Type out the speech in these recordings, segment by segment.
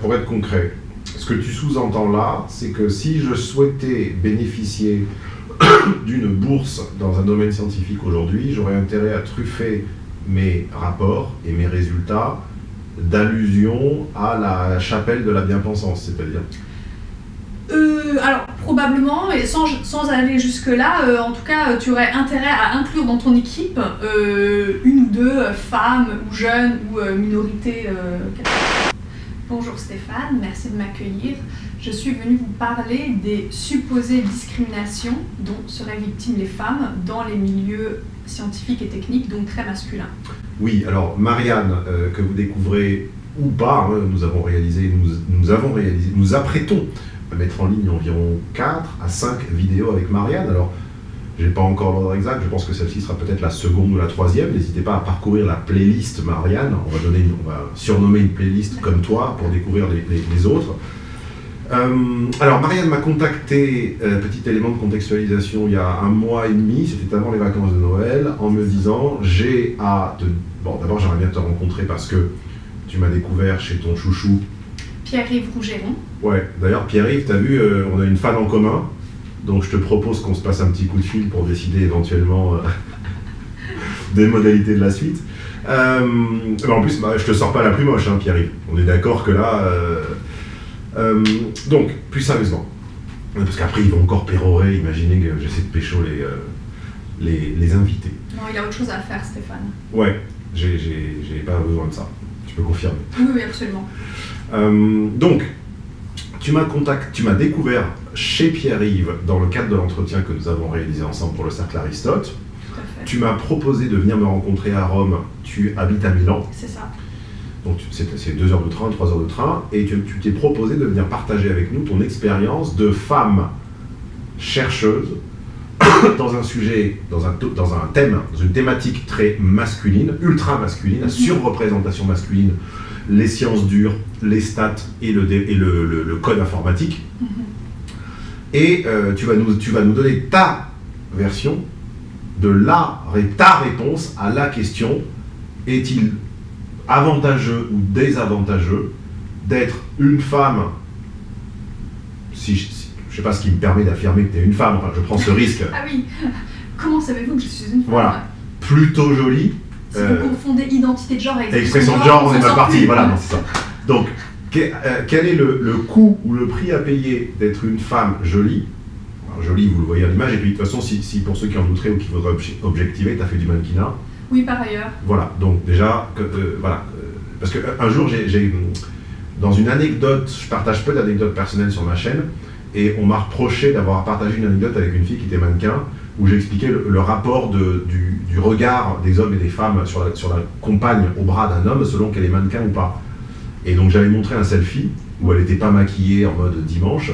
pour être, concret, ce que tu sous-entends là, c'est que si je souhaitais bénéficier d'une bourse dans un domaine scientifique aujourd'hui, j'aurais intérêt à truffer mes rapports et mes résultats d'allusion à la chapelle de la bien-pensance, c'est-à-dire Euh, alors, probablement, et sans, aller jusque-là, euh, en tout cas, tu aurais intérêt à inclure dans ton équipe euh, une ou deux femmes ou jeunes ou minorités. Bonjour Stéphane, merci de m'accueillir. Je suis venue vous parler des supposées discriminations dont seraient victimes les femmes dans les milieux scientifiques et techniques, donc très masculins. Oui, alors Marianne, euh, que vous découvrez ou pas, hein, nous avons réalisé, nous, nous avons réalisé, nous apprêtons à mettre en ligne environ 4 à 5 vidéos avec Marianne. Alors, j'ai pas encore l'ordre exact, je pense que celle-ci sera peut-être la seconde ou la troisième. N'hésitez pas à parcourir la playlist Marianne. On va, donner, une- on va surnommer une playlist comme toi pour découvrir les, les- les autres. Euh, alors, Marianne m'a contacté, euh, petit élément de contextualisation, il y a un mois et demi, c'était avant les vacances de Noël, en me disant j'ai à te. Bon, d'abord, j'aimerais bien te rencontrer parce que tu m'as découvert chez ton chouchou. Pierre-Yves Rougeron. Ouais, d'ailleurs, Pierre-Yves, t'as vu, euh, on a une fan en commun, donc je te propose qu'on se passe un petit coup de fil pour décider éventuellement euh, des modalités de la suite. Euh, mais en plus, bah, je te sors pas la plus moche, hein, Pierre-Yves. On est d'accord que là. euh, euh, donc, plus sérieusement, parce qu'après ils vont encore pérorer, imaginez que j'essaie de pécho les, les, les invités. Non, il a autre chose à faire, Stéphane. Ouais, j'ai- pas besoin de ça, tu peux confirmer. Oui, oui, absolument. Donc, tu m'as contact, tu m'as découvert chez Pierre-Yves dans le cadre de l'entretien que nous avons réalisé ensemble pour le Cercle Aristote. À. Tu m'as proposé de venir me rencontrer à Rome. Tu habites à Milan, C'est ça. donc c'est deux heures de train, trois heures de train, et tu t'es proposé de venir partager avec nous ton expérience de femme chercheuse dans un sujet, dans un, to- dans un thème, dans une thématique très masculine, ultra masculine, Mhm. surreprésentation masculine, les sciences dures, les stats et le, dé- et le, le- le code informatique. Mhm. Et euh, tu, vas nous, tu vas nous donner ta version de la, ta réponse à la question est-il avantageux ou désavantageux d'être une femme si, je- si- je sais pas ce qui me permet d'affirmer que tu es une femme, enfin je prends ce risque, Ah oui. Comment savez-vous que je suis une femme? Voilà. plutôt jolie, Si Euh, vous confondez identité de genre avec expression de genre, on est mal parti, voilà, non, c'est ça. Donc, quel est le, le coût ou le prix à payer d'être une femme jolie Alors, Jolie, vous le voyez à l'image, et puis de toute façon, si, si pour ceux qui en douteraient ou qui voudraient obje- objectiver, tu as fait du mannequinat, Oui, par ailleurs. Voilà, donc déjà, que, euh, voilà, euh, parce que un jour, j'ai, j'ai, dans une anecdote, je partage peu d'anecdotes personnelles sur ma chaîne, et on m'a reproché d'avoir partagé une anecdote avec une fille qui était mannequin, où j'expliquais le, le rapport de- du, du regard des hommes et des femmes sur la, sur la compagne au bras d'un homme, selon qu'elle est mannequin ou pas. Et donc j'avais montré un selfie, où elle n'était pas maquillée en mode dimanche,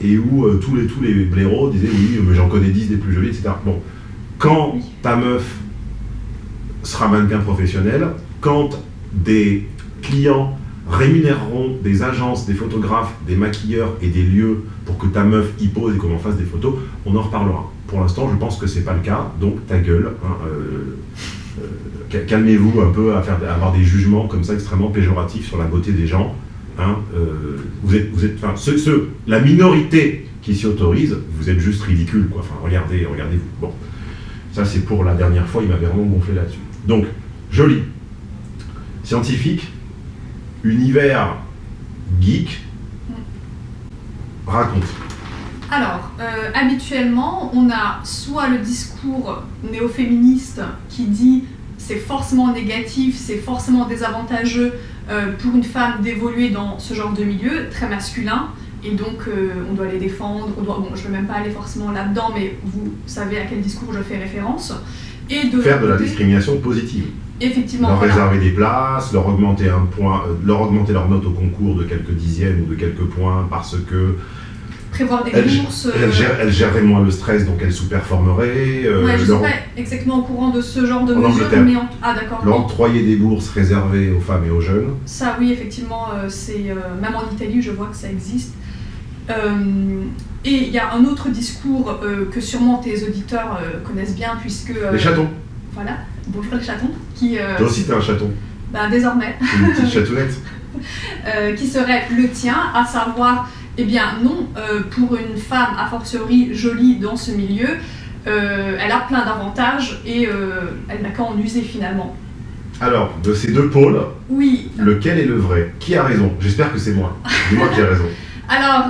et où euh, tous, les, tous les blaireaux disaient oui, mais j'en connais 10 des plus jolies, etc. Bon, quand ta meuf sera mannequin professionnel quand des clients rémunéreront des agences, des photographes, des maquilleurs et des lieux pour que ta meuf y pose et qu'on en fasse des photos, on en reparlera. Pour l'instant, je pense que c'est pas le cas, donc ta gueule. hein, euh, Calmez-vous un peu à, faire, avoir des jugements comme ça extrêmement péjoratifs sur la beauté des gens. hein, euh, vous êtes, vous êtes, enfin, la minorité qui s'y autorise, vous êtes juste ridicule, quoi. Enfin, regardez, regardez-vous. Bon, ça c'est pour la dernière fois, il m'avait vraiment gonflé là-dessus. Donc, joli. Scientifique, univers geek, raconte. Alors, euh, habituellement, on a soit le discours néo-féministe qui dit c'est forcément négatif, c'est forcément désavantageux euh, pour une femme d'évoluer dans ce genre de milieu très masculin, et donc euh, on doit les défendre. On doit, bon, je ne vais même pas aller forcément là-dedans, mais vous savez à quel discours je fais référence. Et de Faire de la discrimination positive. Effectivement, leur voilà. réserver des places, leur augmenter un point, euh, leur augmenter leur note au concours de quelques dixièmes ou de quelques points parce que prévoir des bourses. euh, elles géreraient moins le stress, donc elles sous-performeraient. euh, ouais, je ne suis pas exactement au courant de ce genre de mesures, Angleterre. mais en... ah d'accord. leur octroyer des bourses réservées aux femmes et aux jeunes. Ça, oui, effectivement, euh, c'est euh, même en Italie, je vois que ça existe. Et il y a un autre discours que sûrement tes auditeurs connaissent bien, puisque Les chatons. voilà, bonjour les chatons, qui Toi aussi, t'es un chaton. bah, désormais, Une petite chatounette. qui serait le tien, à savoir, eh bien non, euh, pour une femme a fortiori jolie dans ce milieu, euh, elle a plein d'avantages et euh, elle n'a qu'à en user finalement. Alors, de ces deux pôles, Oui, lequel est le vrai? Qui a raison? J'espère que c'est moi. Dis-moi qui a raison. alors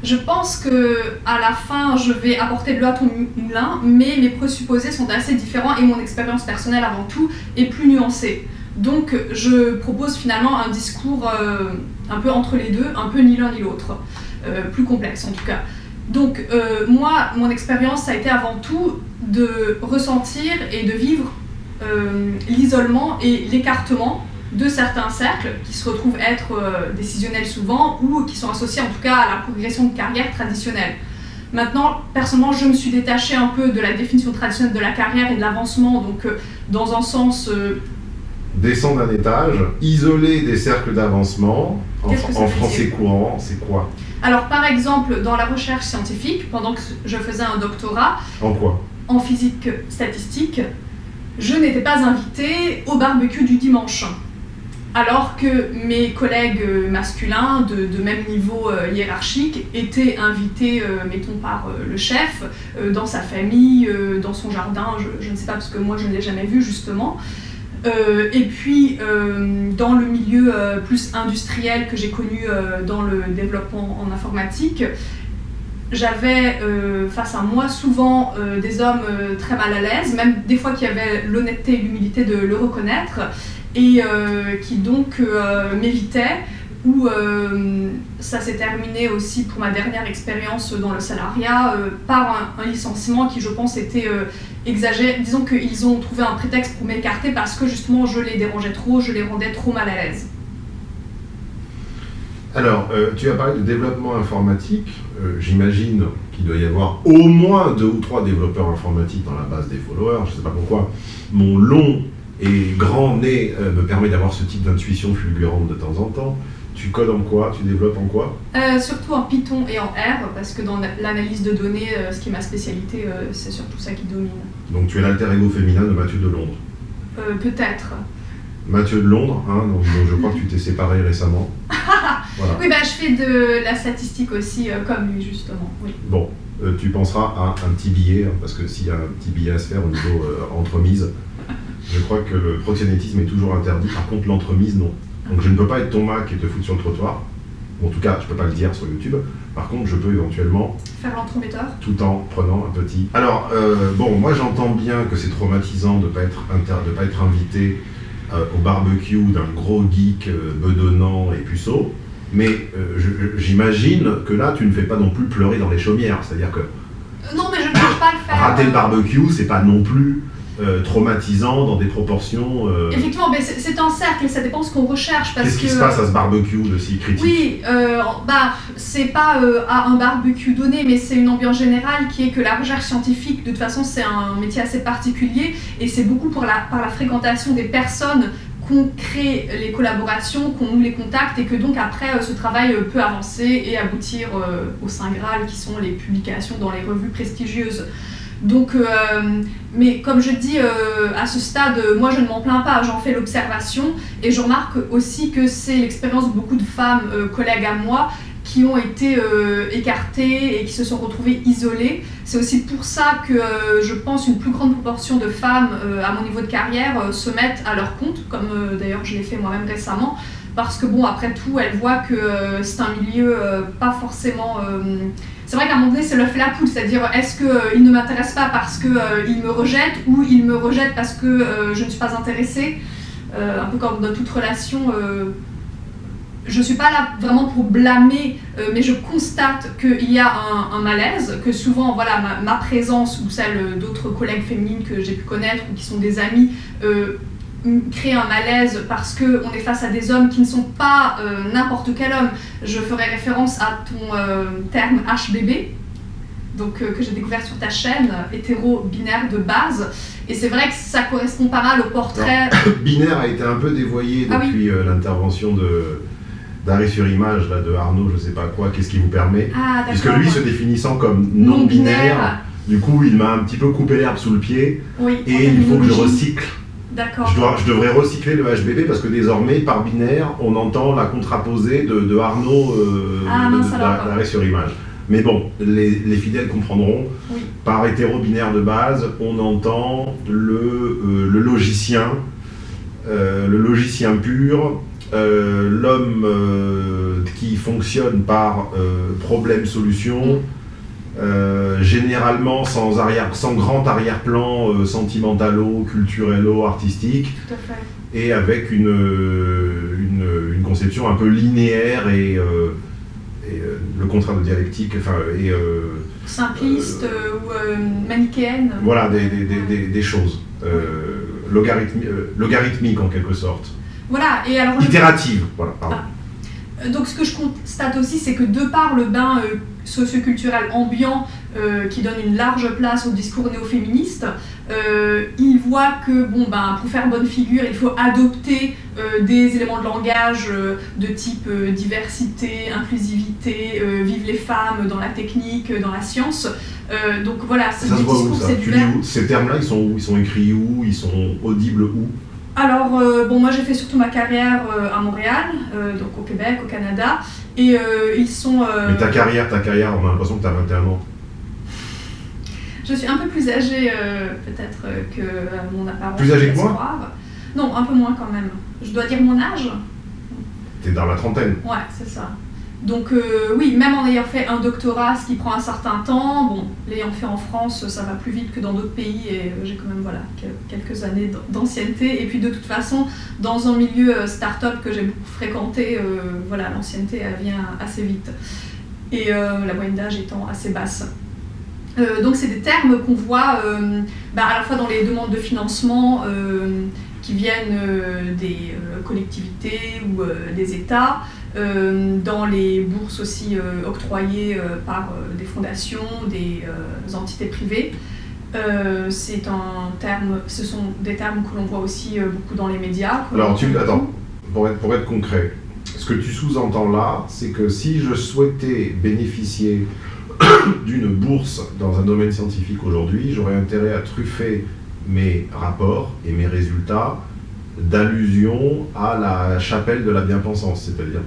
je pense que à la fin je vais apporter de l'eau à ton moulin, mais mes présupposés sont assez différents et mon expérience personnelle avant tout est plus nuancée. Donc je propose finalement un discours un peu entre les deux, un peu ni l'un ni l'autre, euh, plus complexe en tout cas. Donc euh, moi, mon expérience, ça a été avant tout de ressentir et de vivre euh, l'isolement et l'écartement de certains cercles qui se retrouvent être décisionnels souvent ou qui sont associés en tout cas à la progression de carrière traditionnelle. Maintenant, personnellement, je me suis détachée un peu de la définition traditionnelle de la carrière et de l'avancement, donc dans un sens Descendre d'un étage, isoler des cercles d'avancement, en, français courant, c'est quoi? Alors, par exemple, dans la recherche scientifique, pendant que je faisais un doctorat En quoi? en physique statistique, je n'étais pas invitée au barbecue du dimanche. Alors que mes collègues masculins de, de même niveau euh, hiérarchique étaient invités, euh, mettons, par euh, le chef, dans sa famille, dans son jardin, je, je ne sais pas parce que moi je ne l'ai jamais vu justement. Euh, et puis euh, dans le milieu euh, plus industriel que j'ai connu dans le développement en informatique, j'avais face à moi souvent des hommes très mal à l'aise, même des fois qui avaient l'honnêteté et l'humilité de le reconnaître, et qui donc m'évitaient. Où euh, ça s'est terminé aussi pour ma dernière expérience dans le salariat euh, par un, licenciement qui, je pense, était euh, exagéré. Disons qu'ils ont trouvé un prétexte pour m'écarter parce que justement je les dérangeais trop, je les rendais trop mal à l'aise. Alors, tu as parlé de développement informatique. J'imagine qu'il doit y avoir au moins deux ou trois développeurs informatiques dans la base des followers. Je ne sais pas pourquoi. Mon long et grand nez me permet d'avoir ce type d'intuition fulgurante de temps en temps. Tu codes en quoi Tu développes en quoi Euh, surtout en Python et en R, parce que dans l'analyse de données, euh, ce qui est ma spécialité, euh, c'est surtout ça qui domine. Donc tu es l'alter ego féminin de Mathieu de Londres. Peut-être. Mathieu de Londres, hein, donc, je crois que tu t'es séparé récemment. Voilà. Oui, bah, je fais de la statistique aussi, comme lui, justement. Oui. Bon, tu penseras à un petit billet, hein, parce que s'il y a un petit billet à se faire au niveau entremise, je crois que le proxénétisme est toujours interdit, par contre l'entremise non. Donc je ne peux pas être ton Mac et te foutre sur le trottoir, en tout cas je peux pas le dire sur YouTube, par contre je peux éventuellement, Faire l'entremetteur. tout en prenant un petit... Alors, euh, bon, moi j'entends bien que c'est traumatisant de ne pas, être inter- de pas être invité euh, au barbecue d'un gros geek euh, bedonnant et puceau, mais j'imagine que là tu ne fais pas non plus pleurer dans les chaumières, c'est-à-dire que non, mais je ne pas le faire. Rater le barbecue, c'est pas non plus euh, traumatisant dans des proportions. euh, Effectivement, mais c'est un cercle ça dépend ce qu'on recherche. Qu'est-ce qui se passe à ce barbecue de si critique Oui, euh, bah, c'est pas euh, à un barbecue donné, mais c'est une ambiance générale qui est que la recherche scientifique, de toute façon, c'est un métier assez particulier et c'est beaucoup pour la, par la fréquentation des personnes qu'on crée les collaborations, qu'on noue les contacts et que donc après ce travail peut avancer et aboutir au Saint Graal qui sont les publications dans les revues prestigieuses. Donc, euh, mais comme je dis, euh, à ce stade, moi je ne m'en plains pas, j'en fais l'observation et je remarque aussi que c'est l'expérience de beaucoup de femmes, euh, collègues à moi, qui ont été écartées et qui se sont retrouvées isolées. C'est aussi pour ça que je pense une plus grande proportion de femmes à mon niveau de carrière se mettent à leur compte, comme d'ailleurs je l'ai fait moi-même récemment, parce que bon, après tout, elles voient que euh, c'est un milieu euh, pas forcément... euh, c'est vrai qu'à un moment donné, c'est l'œuf et la poule, c'est-à-dire est-ce qu'il ne m'intéresse pas parce qu'il me rejette ou il me rejette parce que je ne suis pas intéressée Un peu comme dans toute relation, je ne suis pas là vraiment pour blâmer, mais je constate qu'il y a un, malaise, que souvent voilà, ma, présence ou celle d'autres collègues féminines que j'ai pu connaître ou qui sont des amis euh, m- crée un malaise parce qu'on est face à des hommes qui ne sont pas euh, n'importe quel homme. Je ferai référence à ton euh, terme HBB, donc, euh, que j'ai découvert sur ta chaîne, hétéro-binaire de base. Et c'est vrai que ça correspond pas mal au portrait. Binaire a été un peu dévoyé Ah oui. depuis l'intervention de d'arrêt sur image là, de Arnaud, je sais pas quoi, qu'est-ce qui vous permet? Ah, Puisque lui se définissant comme non-binaire, du coup il m'a un petit peu coupé l'herbe sous le pied Oui, et il faut que je recycle D'accord. Je, dois- je devrais recycler le HBP parce que désormais, par binaire, on entend la contraposée de, de Arnaud euh, Ah, d'arrêt sur image. Mais bon, les, les fidèles comprendront. Oui. Par hétéro-binaire de base, on entend le, euh, le logicien, euh, le logicien pur, euh, l'homme qui fonctionne par problème-solution, euh, généralement sans, arrière, sans grand arrière-plan euh, sentimentalo, culturello, artistique, Tout à fait. et avec une, euh, une, une conception un peu linéaire et, euh, et, le contraire de dialectique, enfin, et Simpliste ou manichéenne. voilà, des, des, des, des- des choses. Logarithmi- logarithmiques en quelque sorte. Voilà, et alors Itératives, voilà, pardon. Euh, Donc ce que je constate aussi, c'est que de par le bain euh, socioculturel ambiant euh, qui donne une large place au discours néo-féministe, euh, il voit que bon, ben, pour faire bonne figure, il faut adopter euh, des éléments de langage euh, de type euh, diversité, inclusivité, euh, vive les femmes dans la technique, euh, dans la science. Euh, donc voilà, c'est Ça des se voit où discours, ça c'est du Ces termes-là, ils sont où? Ils sont écrits où? Ils sont audibles où? Alors, euh, bon, moi j'ai fait surtout ma carrière euh, à Montréal, euh, donc au Québec, au Canada, et ils sont. Mais ta carrière, ta carrière, on a l'impression que tu as 21 ans. Je suis un peu plus âgée peut-être que mon apparence. Plus âgée que moi? Non, un peu moins quand même. Je dois dire mon âge Tu es dans la trentaine. Ouais, c'est ça. Donc euh, oui, même en ayant fait un doctorat, ce qui prend un certain temps, bon, l'ayant fait en France, ça va plus vite que dans d'autres pays et euh, j'ai quand même voilà quel- quelques années d'ancienneté. Et puis de toute façon, dans un milieu euh, start-up que j'ai beaucoup fréquenté, voilà, l'ancienneté vient assez vite et la moyenne d'âge étant assez basse. Donc c'est des termes qu'on voit bah, à la fois dans les demandes de financement qui viennent des collectivités ou des États, dans les bourses aussi euh, octroyées euh, par euh, des fondations, des euh, entités privées. Euh, c'est un terme, ce sont des termes que l'on voit aussi euh, beaucoup dans les médias. Alors, tu, attends, pour être, pour être concret, ce que tu sous-entends là, c'est que si je souhaitais bénéficier d'une bourse dans un domaine scientifique aujourd'hui, j'aurais intérêt à truffer mes rapports et mes résultats d'allusion à la chapelle de la bien-pensance, c'est-à-dire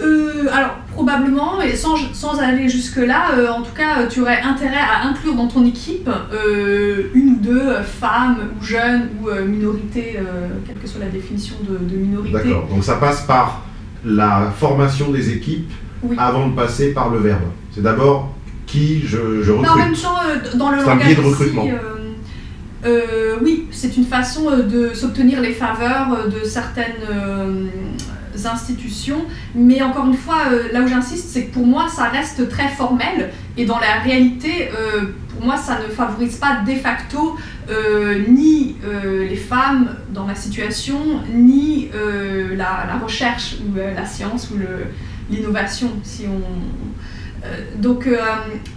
Euh, alors, probablement, et sans, sans aller jusque-là, euh, en tout cas, euh, tu aurais intérêt à inclure dans ton équipe euh, une ou deux femmes ou jeunes ou minorités, quelle que soit la définition de, de minorité. D'accord. Donc ça passe par la formation des équipes Oui. avant de passer par le verbe. C'est d'abord qui je, je Mais en même recrute. temps, dans le langage biais de recrutement. Euh, oui, c'est une façon euh, de s'obtenir les faveurs euh, de certaines institutions. Mais encore une fois, là où j'insiste, c'est que pour moi, ça reste très formel. Et dans la réalité, pour moi, ça ne favorise pas de facto ni les femmes dans la situation, ni la, recherche ou la science ou l'innovation, donc,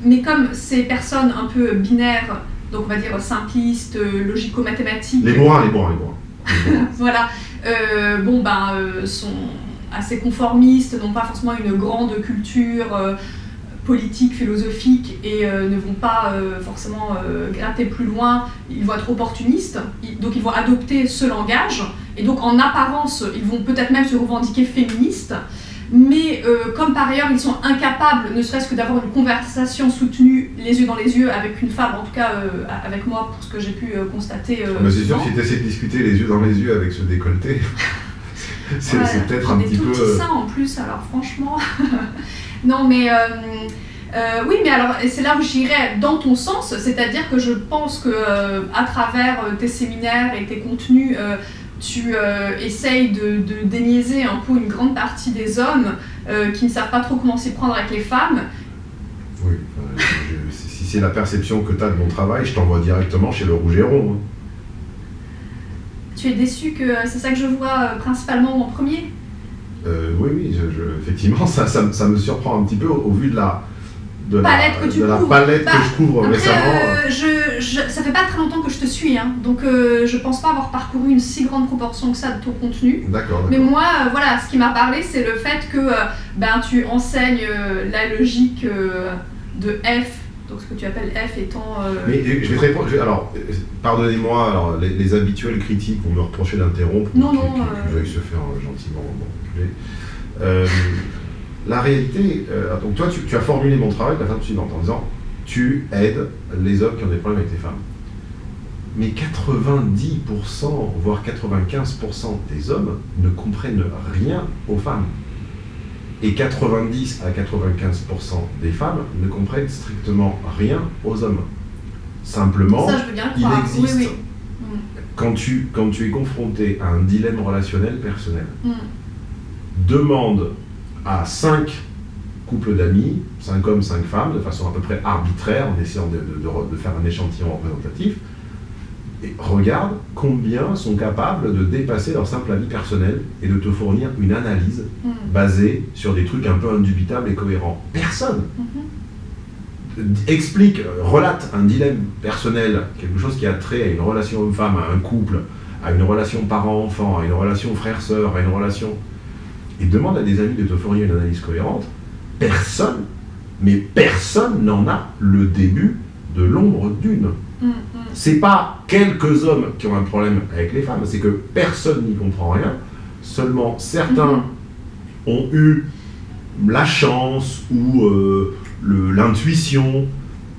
mais comme ces personnes un peu binaires, donc on va dire simplistes, euh, logico-mathématiques, Les bourrins, les bourrins, les bourrins. Voilà, euh, bon ben euh, sont assez conformistes, n'ont pas forcément une grande culture euh, politique, philosophique et ne vont pas forcément gratter plus loin, ils vont être opportunistes, ils- donc ils vont adopter ce langage. Et donc en apparence ils vont peut-être même se revendiquer féministes. Mais euh, comme par ailleurs ils sont incapables, ne serait-ce que d'avoir une conversation soutenue les yeux dans les yeux avec une femme, en tout cas euh, avec moi pour ce que j'ai pu euh, constater. euh, Mais c'est sûr, si tu essaies de discuter les yeux dans les yeux avec ce décolleté, c'est Ouais, peut-être un petit tout peu. seins en plus, alors franchement. non, mais. euh, oui, mais alors, c'est là où j'irais dans ton sens, c'est-à-dire que je pense que euh, à travers tes séminaires et tes contenus, euh, tu euh, essayes de, de déniaiser un peu une grande partie des hommes euh, qui ne savent pas trop comment s'y prendre avec les femmes. Oui, enfin, je- si c'est la perception que tu as de mon travail, je t'envoie directement chez le Rouge et Rond. hein. Tu es déçu que c'est ça que je vois euh, principalement en premier? Euh, oui, oui, je- je- effectivement, ça, ça, me- ça me surprend un petit peu au, au vu de la, de la, Palette que tu de la palette Bah, que je couvre Après, récemment. euh, je, je- ça fait pas très longtemps que je te suis, hein, donc euh, je pense pas avoir parcouru une si grande proportion que ça de ton contenu. D'accord, Mais moi, euh, voilà, ce qui m'a parlé, c'est le fait que euh, ben, tu enseignes euh, la logique de F Donc ce que tu appelles F étant... Mais je vais te répondre. je alors, pardonnez-moi, alors, les, les habituels critiques vont me reprocher d'interrompre. Non, non, qui euh. veuillent se faire gentiment m'enculer. La réalité, euh, donc toi, tu, tu as formulé mon travail de la façon suivante en disant tu aides les hommes qui ont des problèmes avec les femmes. Mais 90%, voire 95% des hommes ne comprennent rien aux femmes. Et 90 à 95% des femmes ne comprennent strictement rien aux hommes. Simplement, ça, je veux bien le il existe, Oui, oui. Quand, tu, quand tu es confronté à un dilemme relationnel personnel, Mm. demande à 5 couples d'amis, 5 hommes, 5 femmes, de façon à peu près arbitraire, en essayant de, de- de re- de faire un échantillon représentatif, et regarde combien sont capables de dépasser leur simple avis personnel et de te fournir une analyse Mm. basée sur des trucs un peu indubitables et cohérents. Personne Mhm. explique, relate un dilemme personnel, quelque chose qui a trait à une relation homme-femme, à un couple, à une relation parent-enfant, à une relation frère-sœur, à une relation, et demande à des amis de te fournir une analyse cohérente, personne, mais personne n'en a le début de l'ombre d'une. Mm, mm. C'est pas quelques hommes qui ont un problème avec les femmes, c'est que personne n'y comprend rien. Seulement certains Mhm. ont eu la chance ou euh, l'intuition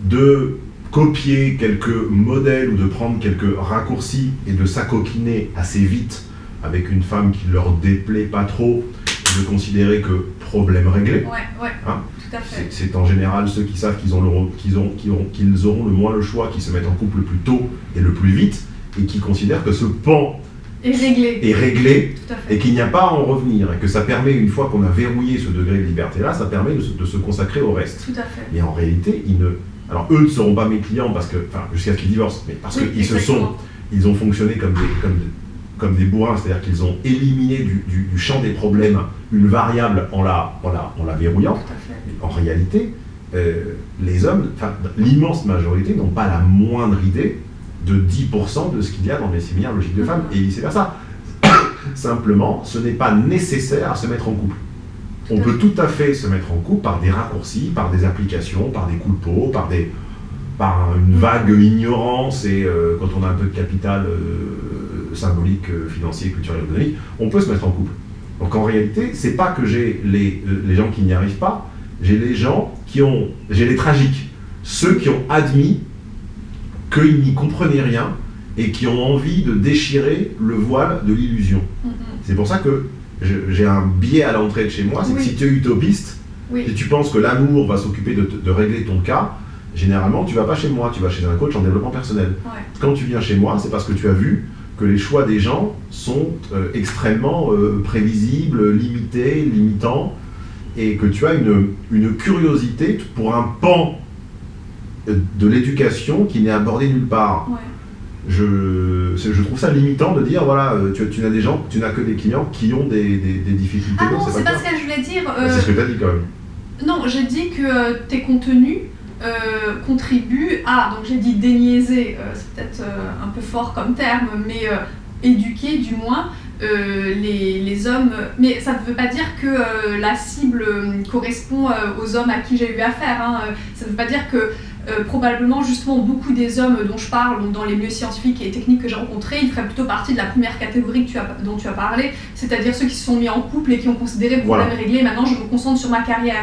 de copier quelques modèles ou de prendre quelques raccourcis et de s'acoquiner assez vite avec une femme qui leur déplaît pas trop, de considérer que problème réglé. Ouais, ouais, Hein. C'est en général ceux qui savent qu'ils ont le- qu'ils ont- qu'ils auront, qu'ils auront le moins le choix, qui se mettent en couple le plus tôt et le plus vite, et qui considèrent que ce pan réglé. est réglé et qu'il n'y a pas à en revenir, et que ça permet, une fois qu'on a verrouillé ce degré de liberté-là, ça permet de se, de se consacrer au reste. Tout à fait. Mais en réalité, ils ne... Alors eux ne seront pas mes clients parce que, enfin, jusqu'à ce qu'ils divorcent, mais parce Oui, qu'ils se sont, ils ont fonctionné comme des, comme des, comme des bourrins, c'est-à-dire qu'ils ont éliminé du, du- du champ des problèmes une variable en la, en la, en la verrouillant. En réalité, euh, les hommes, l'immense majorité n'ont pas la moindre idée de 10% de ce qu'il y a dans les séminaires logiques de femmes et vice-versa. Simplement, ce n'est pas nécessaire à se mettre en couple. On peut tout à fait se mettre en couple par des raccourcis, par des applications, par des coups de peau, par, des, par une vague ignorance et euh, quand on a un peu de capital euh, symbolique, euh, financier, culturel, économique, on peut se mettre en couple. Donc en réalité, c'est pas que j'ai les, euh, les gens qui n'y arrivent pas, j'ai les gens qui ont, j'ai les tragiques, ceux qui ont admis qu'ils n'y comprenaient rien et qui ont envie de déchirer le voile de l'illusion. Mm, mm. C'est pour ça que j'ai un biais à l'entrée de chez moi, c'est que si tu es utopiste, Oui. si tu penses que l'amour va s'occuper de, régler ton cas, généralement tu vas pas chez moi, tu vas chez un coach en développement personnel. Ouais. Quand tu viens chez moi, c'est parce que tu as vu que les choix des gens sont euh, extrêmement euh, prévisibles, limités, limitants, et que tu as une, une curiosité pour un pan de l'éducation qui n'est abordé nulle part. Ouais. Je, je trouve ça limitant de dire, voilà, euh, tu, tu n'as des gens, tu n'as que des clients qui ont des, des- des difficultés. Ah non, c'est pas ce que je voulais dire. Euh, C'est ce que tu as dit quand même. Non, j'ai dit que tes contenus euh, contribuent à, donc j'ai dit déniaiser, euh, c'est peut-être euh, un peu fort comme terme, mais éduquer du moins les, les hommes. Mais ça ne veut pas dire que la cible correspond aux hommes à qui j'ai eu affaire. hein. Ça ne veut pas dire que euh, probablement justement beaucoup des hommes dont je parle, donc dans les milieux scientifiques et techniques que j'ai rencontrés, ils feraient plutôt partie de la première catégorie que tu as, dont tu as parlé, c'est-à-dire ceux qui se sont mis en couple et qui ont considéré le problème Voilà. réglé, maintenant je me concentre sur ma carrière.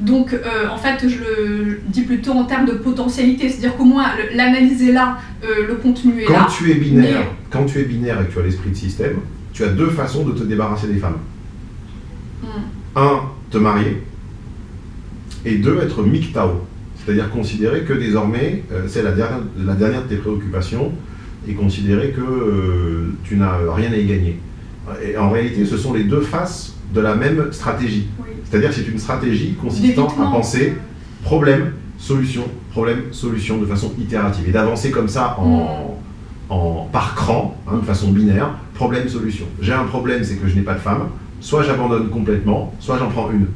Donc, euh, en fait, je le dis plutôt en termes de potentialité, c'est-à-dire qu'au moins l'analyse est là, euh, le contenu est Quand là. tu es binaire, mais- quand tu es binaire et que tu as l'esprit de système, tu as deux façons de te débarrasser des femmes. Hmm. Un, te marier, et deux, être MGTOW, c'est-à-dire considérer que désormais, euh, c'est la dernière, la dernière de tes préoccupations, et considérer que tu n'as rien à y gagner. Et en réalité, ce sont les deux faces de la même stratégie. Oui. C'est-à-dire que c'est une stratégie consistant à penser problème, solution, problème, solution de façon itérative et d'avancer comme ça en, en, par cran, hein, de façon binaire, problème, solution. J'ai un problème, c'est que je n'ai pas de femme, soit j'abandonne complètement, soit j'en prends une.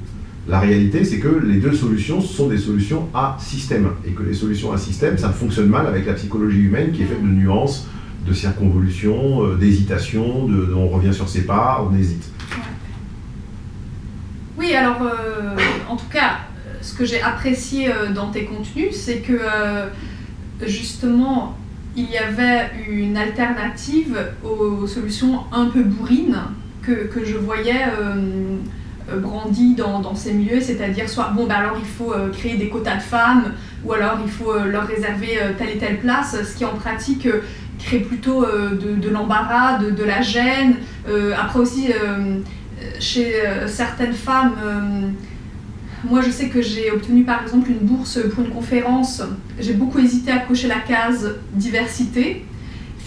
La réalité, c'est que les deux solutions sont des solutions à système et que les solutions à système, ça fonctionne mal avec la psychologie humaine qui est faite de nuances, de circonvolutions, euh, d'hésitation, de, de- on revient sur ses pas, on hésite. Oui, alors, euh, en tout cas, ce que j'ai apprécié euh, dans tes contenus, c'est que euh, justement, il y avait une alternative aux solutions un peu bourrines que, je voyais brandies dans, ces milieux, c'est-à-dire soit, bon, ben alors il faut créer des quotas de femmes, ou alors il faut leur réserver telle et telle place, ce qui en pratique crée plutôt de, l'embarras, de, de la gêne. Après aussi, chez euh, certaines femmes, euh, moi je sais que j'ai obtenu par exemple une bourse pour une conférence, j'ai beaucoup hésité à cocher la case diversité.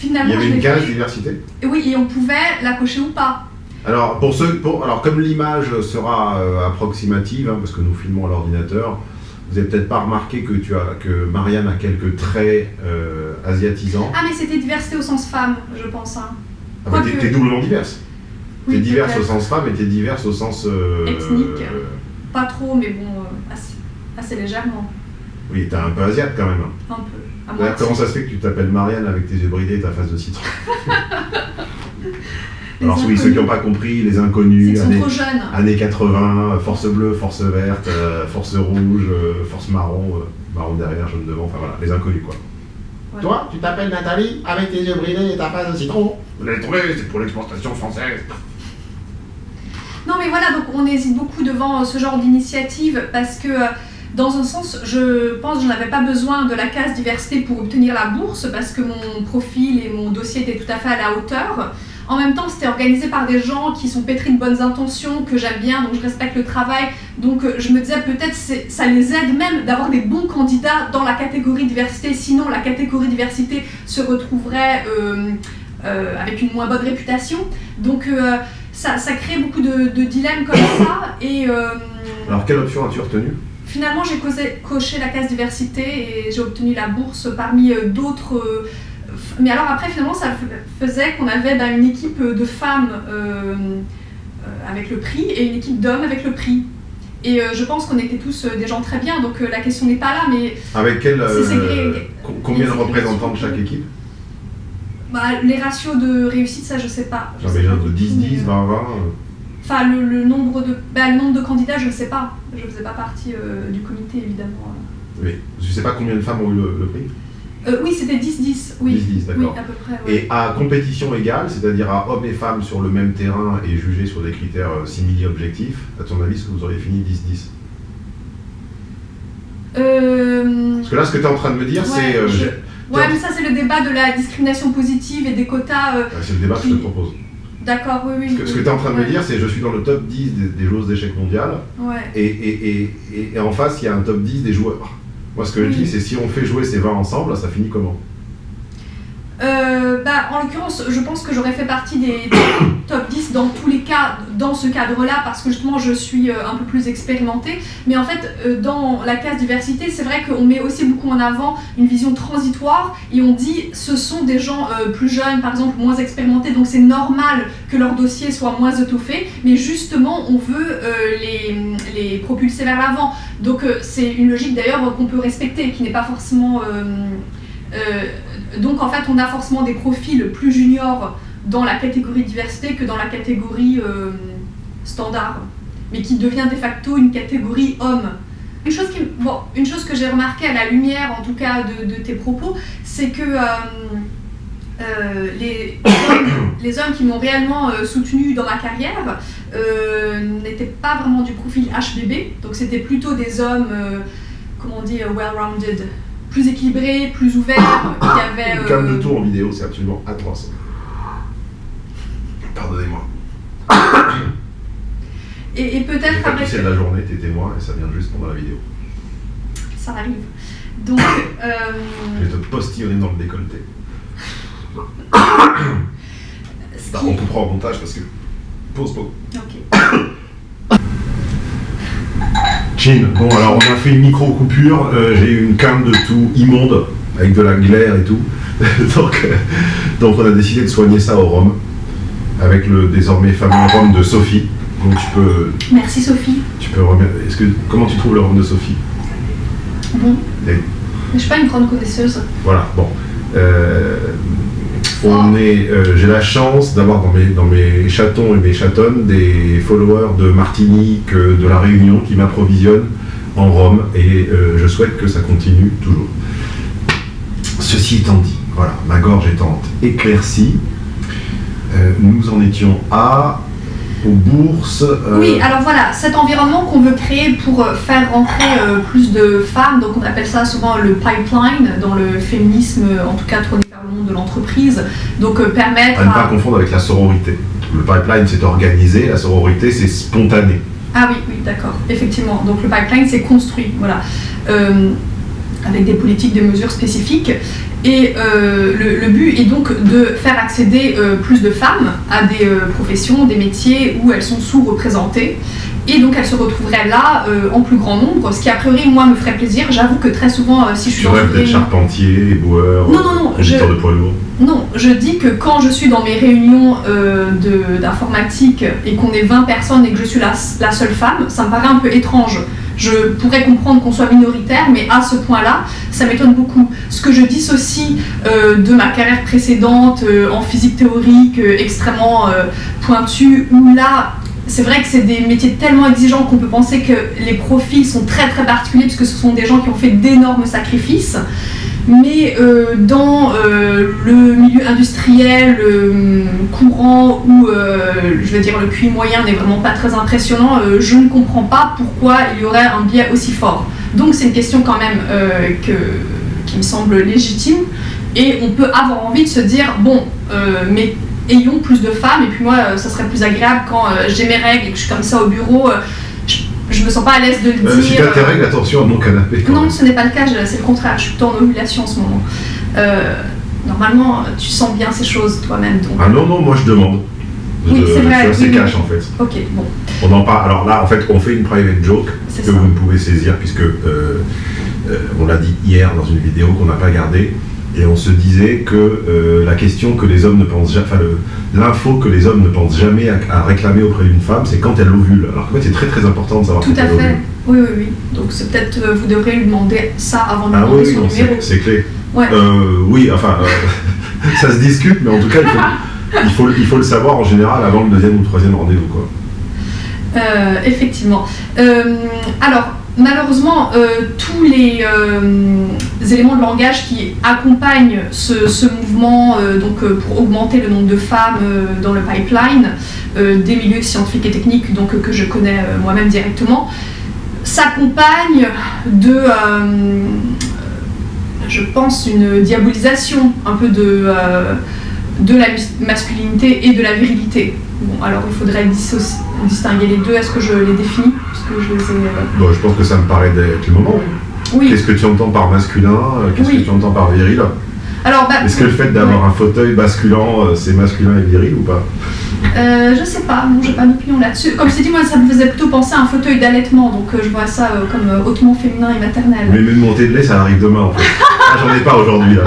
Il Finalement, y avait je une case fait. diversité Et oui, et on pouvait la cocher ou pas. Alors, pour ceux, pour, alors comme l'image sera euh, approximative, hein, parce que nous filmons à l'ordinateur, vous n'avez peut-être pas remarqué que, tu as, que Marianne a quelques traits euh, asiatisants. Ah mais c'était diversité au sens femme, je pense. hein. Ah, bah, t'es doublement diverse. Oui, t'es diverse au sens femme et t'es diverse au sens... euh, Ethnique. euh, Pas trop, mais bon, euh, assez, assez légèrement. oui, t'es un peu asiate quand même. Un peu. À comment ça se fait que tu t'appelles Marianne avec tes yeux bridés et ta face de citron Alors oui, ceux qui n'ont pas compris, les inconnus, années, trop jeunes. années 80, euh, force bleue, force verte, euh, force rouge, euh, force marron, euh, marron derrière, jaune devant, enfin voilà, les inconnus quoi. Voilà. Toi, tu t'appelles Nathalie avec tes yeux bridés et ta face de citron? Vous l'avez trouvé, c'est pour l'exportation française. Non mais voilà, donc on hésite beaucoup devant euh, ce genre d'initiative parce que euh, dans un sens, je pense que je n'avais pas besoin de la case diversité pour obtenir la bourse parce que mon profil et mon dossier étaient tout à fait à la hauteur. En même temps, c'était organisé par des gens qui sont pétris de bonnes intentions, que j'aime bien, donc je respecte le travail. Donc euh, je me disais peut-être ça les aide même d'avoir des bons candidats dans la catégorie diversité. Sinon, la catégorie diversité se retrouverait avec une moins bonne réputation. Donc ça, ça crée beaucoup de, de dilemmes comme ça. Et euh, Alors quelle option as-tu retenue? finalement, j'ai coché la case diversité et j'ai obtenu la bourse parmi euh, d'autres. euh, mais alors après, finalement, ça faisait qu'on avait bah, une équipe de femmes euh, avec le prix et une équipe d'hommes avec le prix. Et euh, je pense qu'on était tous euh, des gens très bien, donc la question n'est pas là, mais Avec quel, combien de représentants de chaque équipe? Bah, les ratios de réussite, ça je sais pas. Je sais J'avais pas genre de du tout, 10, 10, mais, euh, 20, 20. euh, Enfin, le, le nombre de, bah, le nombre de candidats, je ne sais pas. Je ne faisais pas partie euh, du comité, évidemment. Mais je sais pas combien de femmes ont eu le, le prix. Euh, oui, c'était 10-10, oui. 10-10, oui, d'accord. à peu près. ouais. Et à compétition égale, c'est-à-dire à hommes et femmes sur le même terrain et jugés sur des critères euh, simili-objectifs, à ton avis, est-ce que vous auriez fini 10-10 Euh, Parce que là, ce que tu es en train de me dire, ouais, c'est... je- ouais, mais ça, c'est le débat de la discrimination positive et des quotas. euh, c'est le débat que je te propose. D'accord, oui, oui. Ce que, ce que oui. tu es en train de me dire, c'est je suis dans le top 10 des, des joueuses d'échecs mondiales Ouais. et, et, et, et- en face, il y a un top 10 des joueurs. Moi, ce que je Oui. dis, c'est si on fait jouer ces 20 ensemble, ça finit comment? Euh, bah, en l'occurrence, je pense que j'aurais fait partie des top 10 dans tous les cas, dans ce cadre-là, parce que justement, je suis euh, un peu plus expérimentée. Mais en fait, euh, dans la case diversité, c'est vrai qu'on met aussi beaucoup en avant une vision transitoire et on dit ce sont des gens plus jeunes, par exemple, moins expérimentés, donc c'est normal que leur dossier soit moins étoffé, mais justement, on veut les, propulser vers l'avant. Donc, c'est une logique d'ailleurs qu'on peut respecter, qui n'est pas forcément. Donc en fait, on a forcément des profils plus juniors dans la catégorie diversité que dans la catégorie euh, standard, mais qui devient de facto une catégorie homme. Une chose, qui, bon, une chose que j'ai remarqué à la lumière, en tout cas, de, tes propos, c'est que euh, euh, les, hommes, les hommes qui m'ont réellement soutenu dans ma carrière n'étaient pas vraiment du profil HBB, donc c'était plutôt des hommes, comment on dit, well-rounded, plus équilibrés, plus ouverts, qui. Une euh, cam de tour en vidéo, c'est absolument atroce. Pardonnez-moi. Et, et peut-être avec... de la journée, t'es témoin, et ça vient juste pendant la vidéo. Ça arrive. Donc, euh, Je vais te postillonner dans le décolleté. Bah, qui- on coupera au montage parce que. Pause, pause. Ok. Chin, bon alors on a fait une micro-coupure, euh, j'ai eu une cam de tout immonde, avec de la glaire et tout. donc, euh, donc on a décidé de soigner ça au rhum, avec le désormais fameux rhum de Sophie. Donc tu peux, Merci Sophie. tu peux. Est-ce que comment tu trouves le rhum de Sophie? Bon. Et- Je suis pas une grande connaisseuse. Voilà, bon. Euh, on est, euh, j'ai la chance d'avoir dans mes, dans mes chatons et mes chatonnes des followers de Martinique, euh, de La Réunion qui m'approvisionnent en Rome et je souhaite que ça continue toujours. Ceci étant dit, voilà, ma gorge étant éclaircie, nous en étions à aux bourses. Euh, oui, alors voilà, cet environnement qu'on veut créer pour euh, faire rentrer euh, plus de femmes, donc on appelle ça souvent le pipeline dans le féminisme, en tout cas tourné le monde de l'entreprise, donc permettre à ne pas confondre avec la sororité. Le pipeline c'est organisé, la sororité c'est spontané. Ah oui, oui, d'accord, effectivement. Donc le pipeline c'est construit, voilà. avec des politiques, des mesures spécifiques. Et euh, le, but est donc de faire accéder euh, plus de femmes à des euh, professions, des métiers où elles sont sous-représentées. Et donc elles se retrouveraient là en plus grand nombre, ce qui a priori moi me ferait plaisir. J'avoue que très souvent, si je suis tu rêves d'être charpentier, éboueur, non, non, non, je... de poids lourd. Non, je dis que quand je suis dans mes réunions d'informatique et qu'on est 20 personnes et que je suis la, la seule femme, ça me paraît un peu étrange. Je pourrais comprendre qu'on soit minoritaire, mais à ce point-là, ça m'étonne beaucoup. Ce que je dissocie euh, de ma carrière précédente euh, en physique théorique euh, extrêmement pointue, où là, c'est vrai que c'est des métiers tellement exigeants qu'on peut penser que les profils sont très très particuliers, puisque ce sont des gens qui ont fait d'énormes sacrifices mais euh, dans euh, le milieu industriel euh, courant où je veux dire le QI moyen n'est vraiment pas très impressionnant, je ne comprends pas pourquoi il y aurait un biais aussi fort. Donc c'est une question quand même qui me semble légitime et on peut avoir envie de se dire bon mais ayons plus de femmes et puis moi ça serait plus agréable quand j'ai mes règles et que je suis comme ça au bureau je me sens pas à l'aise de le euh, dire. Si t'as tes règles, attention à mon canapé. Non, ce n'est pas le cas, c'est le contraire, je suis plutôt en ovulation en ce moment. Euh, normalement, tu sens bien ces choses toi-même. Donc... Ah non, non, moi je demande. Oui, c'est vrai. Je suis assez cash en fait. Ok, bon. On en parle. Alors là, en fait, on fait une private joke que vous pouvez saisir puisque euh, on l'a dit hier dans une vidéo qu'on n'a pas gardée et on se disait que euh, la question que les hommes ne pensent jamais, enfin l'info que les hommes ne pensent jamais à, réclamer auprès d'une femme, c'est quand elle ovule. Alors qu'en fait, c'est très très important de savoir Tout quand à fait. Oui, oui, oui. Donc c'est peut-être euh, vous devrez lui demander ça avant de ah, demander oui, son numéro. C'est clé. Euh, oui, enfin, ça se discute, mais en tout cas, il faut, il faut, le savoir en général avant le deuxième ou le troisième rendez-vous, quoi. effectivement. alors, malheureusement, euh, tous les euh, éléments de langage qui accompagnent ce, mouvement euh, donc, pour augmenter le nombre de femmes dans le pipeline des milieux scientifiques et techniques donc, que je connais moi-même directement, s'accompagnent de, je pense, une diabolisation un peu de, de la masculinité et de la virilité. Bon, alors il faudrait distinguer les deux. Est-ce que je les définis? Je, les ai, euh, bon, je pense que ça me paraît être le moment. Oui. Qu'est-ce que tu entends par masculin euh, Qu'est-ce que tu entends par viril alors, bah, Est-ce que le fait d'avoir un fauteuil basculant, euh, c'est masculin et viril ou pas euh, Je sais pas, non, j'ai pas d'opinion là-dessus. Comme je t'ai dit, moi, ça me faisait plutôt penser à un fauteuil d'allaitement, donc je vois ça comme hautement féminin et maternel. Mais une montée de lait, ça arrive demain en fait. ah, J'en ai pas aujourd'hui là.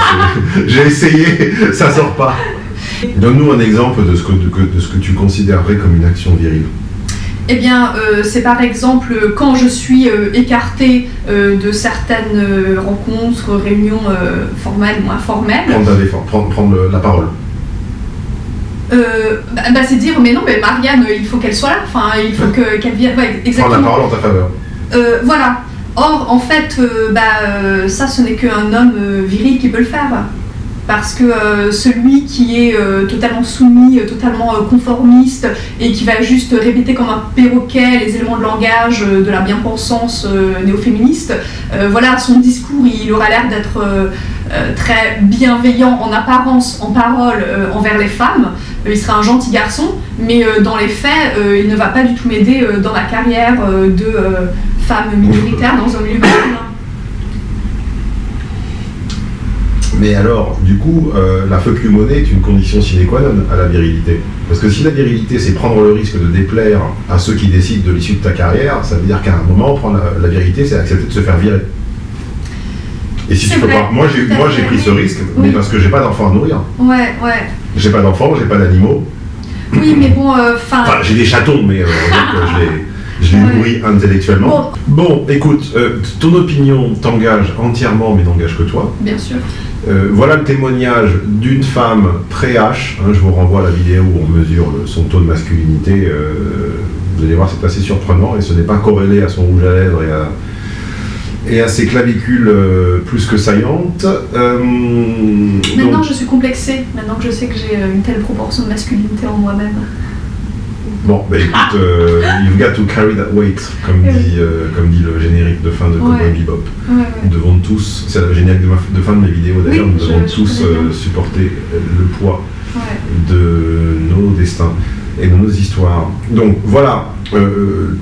J'ai essayé, ça sort pas. Donne-nous un exemple de ce, que, de, ce que tu considérerais comme une action virile. Eh bien, euh, c'est par exemple quand je suis euh, écartée euh, de certaines rencontres, réunions formelles ou informelles. Prendre, prendre, la parole. Bah, bah, c'est dire, mais non, mais Marianne, il faut qu'elle soit là, enfin, il faut qu'elle vienne. exactement. Prendre la parole en ta faveur. voilà. Or, en fait, bah, ça, ce n'est qu'un homme viril qui peut le faire parce que euh, celui qui est euh, totalement soumis, euh, totalement conformiste et qui va juste répéter comme un perroquet les éléments de langage de la bien-pensance néo-féministe, voilà, son discours, il aura l'air d'être très bienveillant en apparence, en parole envers les femmes. il sera un gentil garçon, mais dans les faits, il ne va pas du tout m'aider dans la carrière de femme minoritaire dans un milieu masculin. Mais alors, du coup, euh, la fuck you money est une condition sine qua non à la virilité. Parce que si la virilité, c'est prendre le risque de déplaire à ceux qui décident de l'issue de ta carrière, ça veut dire qu'à un moment, prendre la, virilité, c'est accepter de se faire virer. Et si tu peux pas. Moi, j'ai, moi, j'ai pris ce risque, mais parce que j'ai pas d'enfants à nourrir. Ouais, ouais. J'ai pas d'enfants, j'ai pas d'animaux. Oui, mais bon, euh, enfin. enfin, j'ai des chatons, mais euh, je les je les nourris intellectuellement. Bon, écoute, ton opinion t'engage entièrement, mais n'engage que toi. Bien sûr. Euh, voilà le témoignage d'une femme très H. Hein, je vous renvoie à la vidéo où on mesure son taux de masculinité. Euh, vous allez voir, c'est assez surprenant et ce n'est pas corrélé à son rouge à lèvres et et à ses clavicules euh, plus que saillantes. Euh, Maintenant, donc- je suis complexée. Maintenant que je sais que j'ai une telle proportion de masculinité en moi-même. Bon, bah écoute, euh, you've got to carry that weight, comme oui. dit, euh, comme dit le générique de fin de Cowboy Ouais. Bebop. Ouais, ouais. Nous devons tous, c'est le générique de, ma- de fin de mes vidéos d'ailleurs, Oui, nous devons tous euh, supporter le poids de nos destins et de nos histoires. Donc voilà, euh,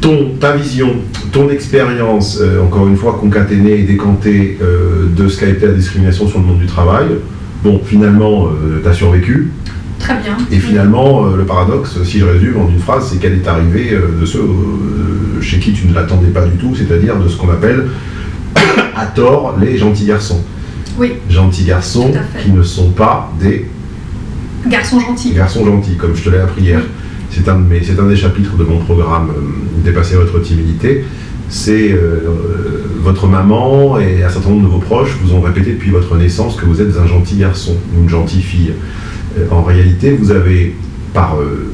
ton, ta vision, ton expérience, encore une fois concaténée et décantée de ce qu'a été la discrimination sur le monde du travail. Bon, finalement, tu as survécu. Très bien. Et finalement, euh, le paradoxe, si je résume en une phrase, c'est qu'elle est arrivée euh, de ceux euh, chez qui tu ne l'attendais pas du tout, c'est-à-dire de ce qu'on appelle à tort les gentils garçons. Oui, Gentils garçons qui ne sont pas des garçon gentil. garçons gentils, comme je te l'ai appris hier. C'est un, un des chapitres de mon programme Dépasser votre timidité. C'est euh, votre maman et un certain nombre de vos proches vous ont répété depuis votre naissance que vous êtes un gentil garçon ou une gentille fille. En réalité, vous avez, par, euh,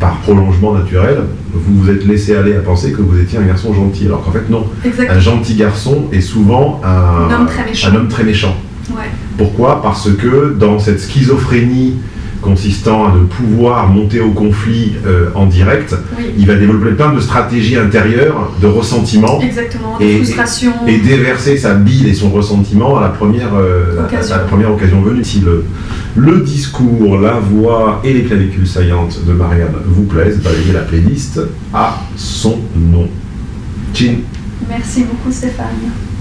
par prolongement naturel, vous vous êtes laissé aller à penser que vous étiez un garçon gentil, alors qu'en fait non. Exactement. Un gentil garçon est souvent un, Un homme très méchant. un homme très méchant. Ouais. Pourquoi? Parce que dans cette schizophrénie consistant à ne pouvoir monter au conflit euh, en direct, Oui. il va développer plein de stratégies intérieures, de ressentiment, Exactement. De Et- frustration. et déverser sa bile et son ressentiment à la première, euh, à- Occasion. à la première occasion venue. Si le, le discours, la voix et les clavicules saillantes de Marianne vous plaisent, balayez la playlist à son nom. Chin Merci beaucoup Stéphane.